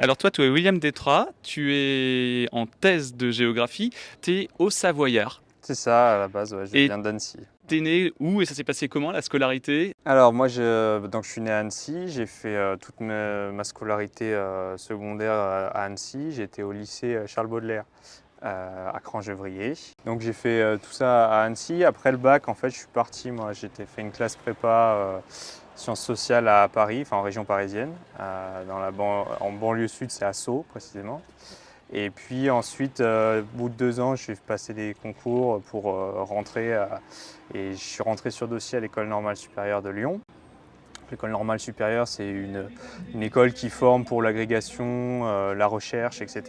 Alors toi, tu es William Détra, tu es en thèse de géographie, tu es au Savoyard. C'est ça, à la base, ouais, je Et- viens d'Annecy. T'es né où et ça s'est passé comment la scolarité? Alors moi, je, donc, je suis né à Annecy, j'ai fait euh, toute ma, ma scolarité euh, secondaire euh, à Annecy, été au lycée Charles Baudelaire euh, à Crangevrier. Donc j'ai fait euh, tout ça à Annecy. Après le bac, en fait, je suis parti, moi j'ai fait une classe prépa euh, sciences sociales à Paris, enfin en région parisienne, en banlieue sud, c'est à Sceaux précisément. Et puis ensuite, au bout de deux ans, je suis passé des concours pour rentrer et je suis rentré sur dossier à l'école normale supérieure de Lyon. L'école normale supérieure, c'est une, une école qui forme pour l'agrégation, euh, la recherche, etc.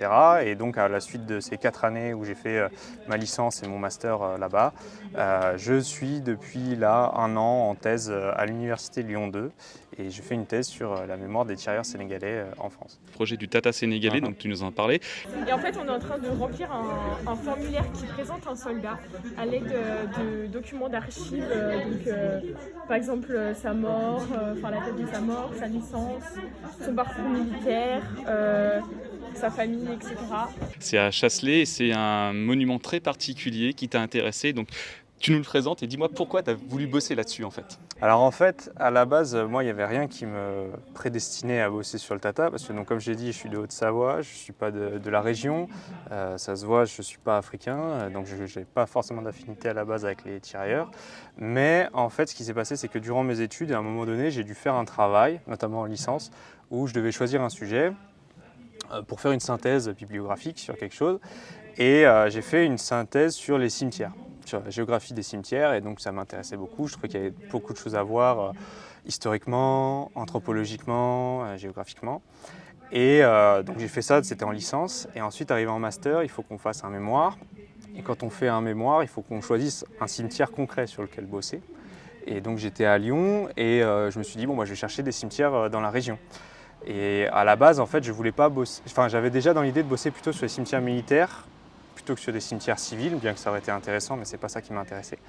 Et donc, à la suite de ces quatre années où j'ai fait euh, ma licence et mon master euh, là-bas, euh, je suis depuis là un an en thèse à l'université Lyon 2 et je fais une thèse sur la mémoire des tirailleurs sénégalais euh, en France. Projet du Tata sénégalais, Mhm. donc tu nous en parlais. Et en fait, on est en train de remplir un, un formulaire qui présente un soldat à l'aide de, de documents d'archives, euh, donc euh, par exemple euh, sa mort, euh, enfin la date de sa mort, sa naissance, son parcours militaire, euh, sa famille, etc. C'est à Chasselet et c'est un monument très particulier qui t'a intéressé. Donc tu nous le présentes et dis-moi pourquoi tu as voulu bosser là-dessus en fait. Alors en fait, à la base, euh, moi, il n'y avait rien qui me prédestinait à bosser sur le Tata, parce que donc, comme j'ai dit, je suis de Haute-Savoie, je ne suis pas de, la région, euh, ça se voit, je ne suis pas africain, euh, donc je n'ai pas forcément d'affinité à la base avec les tirailleurs. Mais en fait, ce qui s'est passé, c'est que durant mes études, à un moment donné, j'ai dû faire un travail, notamment en licence, où je devais choisir un sujet pour faire une synthèse bibliographique sur quelque chose. Et j'ai fait une synthèse sur les cimetières sur la géographie des cimetières et donc ça m'intéressait beaucoup. Je trouvais qu'il y avait beaucoup de choses à voir euh, historiquement, anthropologiquement, euh, géographiquement. Et euh, donc j'ai fait ça, c'était en licence. Et ensuite, arrivé en master, il faut qu'on fasse un mémoire. Et quand on fait un mémoire, il faut qu'on choisisse un cimetière concret sur lequel bosser. Et donc j'étais à Lyon et je me suis dit, bon, moi je vais chercher des cimetières dans la région. Et à la base, en fait, je voulais pas bosser. Enfin, j'avais déjà dans l'idée de bosser plutôt sur les cimetières militaires plutôt que sur des cimetières civils, bien que ça aurait été intéressant, mais c'est pas ça qui m'intéressait.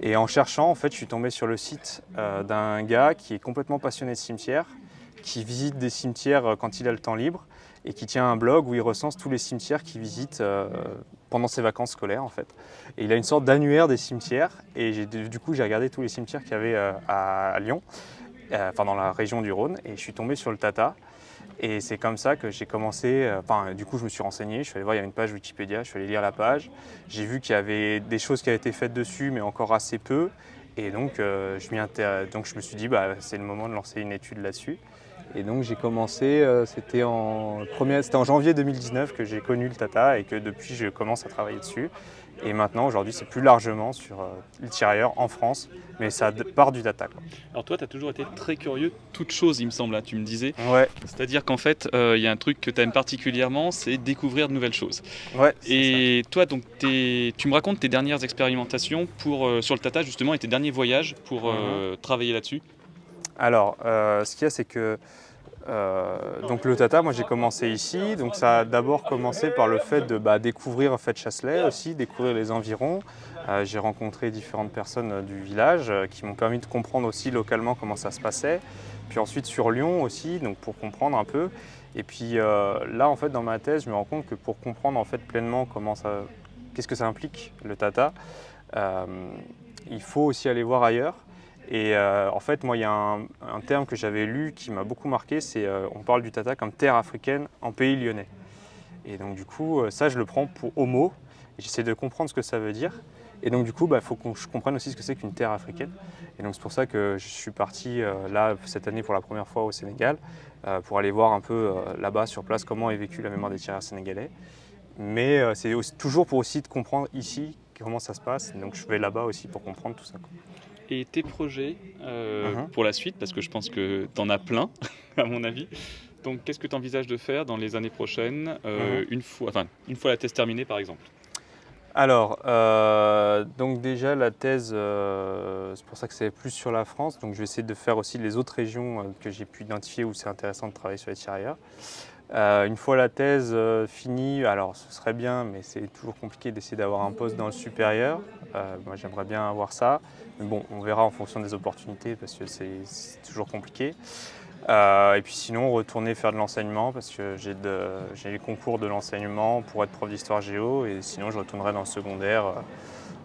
Et en cherchant, en fait, je suis tombé sur le site euh, d'un gars qui est complètement passionné de cimetières, qui visite des cimetières euh, quand il a le temps libre et qui tient un blog où il recense tous les cimetières qu'il visite euh, pendant ses vacances scolaires, en fait. Et il a une sorte d'annuaire des cimetières. Et du coup, j'ai regardé tous les cimetières qu'il y avait à Lyon, euh, enfin dans la région du Rhône, et je suis tombé sur le Tata. Et c'est comme ça que j'ai commencé, euh, enfin du coup je me suis renseigné, je suis allé voir, il y avait une page Wikipédia, je suis allé lire la page, j'ai vu qu'il y avait des choses qui avaient été faites dessus mais encore assez peu, et donc, euh, je, donc je me suis dit bah, c'est le moment de lancer une étude là-dessus. Et donc j'ai commencé, euh, c'était en, janvier 2019 que j'ai connu le Tata et que depuis je commence à travailler dessus. Et maintenant aujourd'hui c'est plus largement sur euh, en France, mais ça part du Tata. Quoi. Alors toi, tu as toujours été très curieux, toute chose, il me semble, là, tu me disais. Ouais, C'est-à-dire qu'en fait, euh, il y a un truc que tu aimes particulièrement, c'est découvrir de nouvelles choses. ouais. c'est ça. Et toi, donc, tu me racontes tes dernières expérimentations pour, euh, sur le Tata, justement, et tes derniers voyages pour euh, travailler là-dessus. Alors, euh, ce qu'il y a, c'est que euh, donc le Tata, moi j'ai commencé ici. Donc ça a d'abord commencé par le fait de bah, découvrir en fait Chasselet aussi, découvrir les environs. Euh, j'ai rencontré différentes personnes du village qui m'ont permis de comprendre aussi localement comment ça se passait. Puis ensuite sur Lyon aussi, donc pour comprendre un peu. Et puis là, en fait, dans ma thèse, je me rends compte que pour comprendre en fait pleinement comment ça, qu'est-ce que ça implique le Tata, il faut aussi aller voir ailleurs. Et euh, en fait, moi, il y a un, terme que j'avais lu qui m'a beaucoup marqué, c'est euh, on parle du Tata comme terre africaine en pays lyonnais. Et donc du coup, euh, ça, je le prends pour homo. et J'essaie de comprendre ce que ça veut dire. Et donc du coup, il bah, faut que je comprenne aussi ce que c'est qu'une terre africaine. Et donc c'est pour ça que je suis parti là cette année pour la première fois au Sénégal pour aller voir un peu là-bas sur place comment est vécue la mémoire des tirailleurs sénégalais. Mais c'est toujours pour aussi de comprendre ici comment ça se passe. Donc je vais là-bas aussi pour comprendre tout ça. Et tes projets euh, Mhm. pour la suite, parce que je pense que tu en as plein, à mon avis. Donc, qu'est-ce que tu envisages de faire dans les années prochaines, euh, Mhm. une, fois, enfin, une fois la thèse terminée, par exemple? Alors, euh, donc déjà la thèse, euh, c'est pour ça que c'est plus sur la France. Donc je vais essayer de faire aussi les autres régions euh, que j'ai pu identifier où c'est intéressant de travailler sur les tirailleurs. Euh, une fois la thèse euh, finie, alors ce serait bien, mais c'est toujours compliqué d'essayer d'avoir un poste dans le supérieur. Euh, moi j'aimerais bien avoir ça, mais bon, on verra en fonction des opportunités parce que c'est toujours compliqué. Et puis sinon, retourner faire de l'enseignement parce que j'ai les concours de l'enseignement pour être prof d'histoire géo et sinon je retournerai dans le secondaire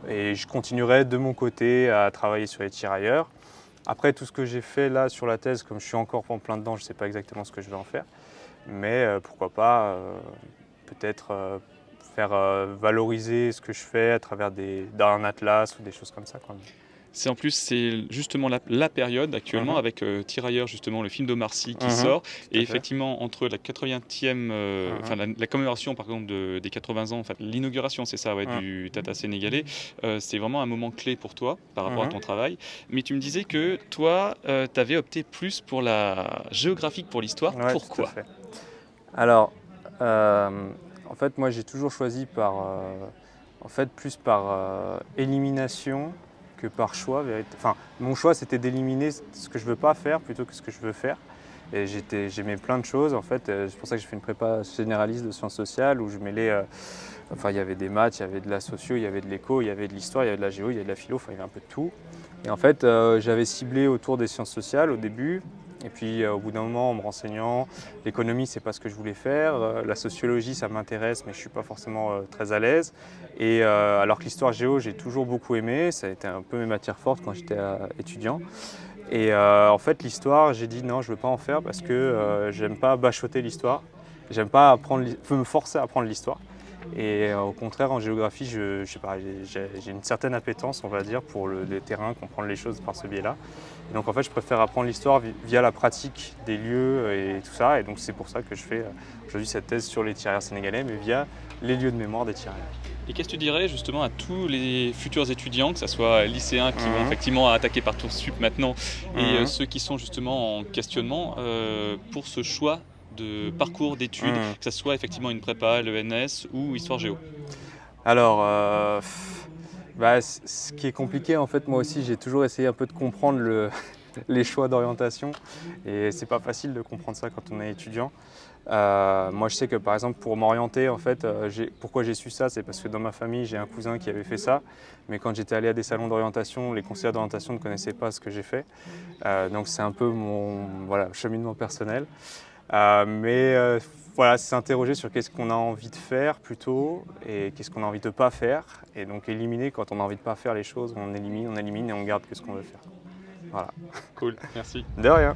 et je continuerai de mon côté à travailler sur les tirailleurs. Après, tout ce que j'ai fait là sur la thèse, comme je suis encore en plein dedans, je ne sais pas exactement ce que je vais en faire. Mais euh, pourquoi pas peut-être faire valoriser ce que je fais à travers d'un atlas ou des choses comme ça. C'est en plus c'est justement la, période actuellement mhm. avec euh, Tirailleurs justement le film de Marcy qui mhm. sort et effectivement entre la 80e euh, mhm. enfin la, commémoration par exemple des 80 ans enfin l'inauguration c'est ça ouais, du Tata sénégalais euh, c'est vraiment un moment clé pour toi par rapport à ton travail mais tu me disais que toi tu avais opté plus pour la géographique pour l'histoire pourquoi? Alors en fait moi j'ai toujours choisi par fait plus par élimination par choix. Enfin, mon choix, c'était d'éliminer ce que je veux pas faire plutôt que ce que je veux faire. Et j'aimais plein de choses, en fait. Euh, c'est pour ça que j'ai fait une prépa généraliste de sciences sociales où je mêlais... Euh, enfin, il y avait des maths, il y avait de la socio, il y avait de l'éco, il y avait de l'histoire, il y avait de la géo, il y avait de la philo, enfin, il y avait un peu de tout. Et en fait, euh, j'avais ciblé autour des sciences sociales au début. Et puis au bout d'un moment, en me renseignant, l'économie, c'est pas ce que je voulais faire. la sociologie, ça m'intéresse, mais je suis pas forcément très à l'aise. Et alors que l'histoire géo, j'ai toujours beaucoup aimé. Ça a été un peu mes matières fortes quand j'étais étudiant. Et en fait, l'histoire, j'ai dit non, je veux pas en faire parce que j'aime pas bachoter l'histoire. J'aime pas apprendre, me forcer à apprendre l'histoire. Et au contraire, en géographie, j'ai une certaine appétence, on va dire, pour le, les terrains, comprendre les choses par ce biais-là. Donc en fait, je préfère apprendre l'histoire via la pratique des lieux et tout ça. Et donc c'est pour ça que je fais aujourd'hui cette thèse sur les tirailleurs sénégalais, mais via les lieux de mémoire des tirailleurs. Et qu'est-ce que tu dirais justement à tous les futurs étudiants, que ce soit lycéens qui vont mhm. effectivement attaquer par sup maintenant, et euh, mhm. ceux qui sont justement en questionnement euh, pour ce choix de parcours d'études, mhm. que ce soit effectivement une prépa, l'ENS ou Histoire Géo Alors, euh, bah, ce qui est compliqué, en fait, moi aussi, j'ai toujours essayé un peu de comprendre le, les choix d'orientation et c'est pas facile de comprendre ça quand on est étudiant. Euh, moi, je sais que par exemple, pour m'orienter, en fait, euh, pourquoi j'ai su ça, c'est parce que dans ma famille, j'ai un cousin qui avait fait ça. Mais quand j'étais allé à des salons d'orientation, les conseillers d'orientation ne connaissaient pas ce que j'ai fait. donc, c'est un peu mon voilà, cheminement personnel. Mais voilà, s'interroger sur qu'est-ce qu'on a envie de faire plutôt et qu'est-ce qu'on a envie de ne pas faire. Et donc éliminer, quand on a envie de ne pas faire les choses, on élimine, on élimine et on garde que ce qu'on veut faire. Voilà. Cool, merci. De rien.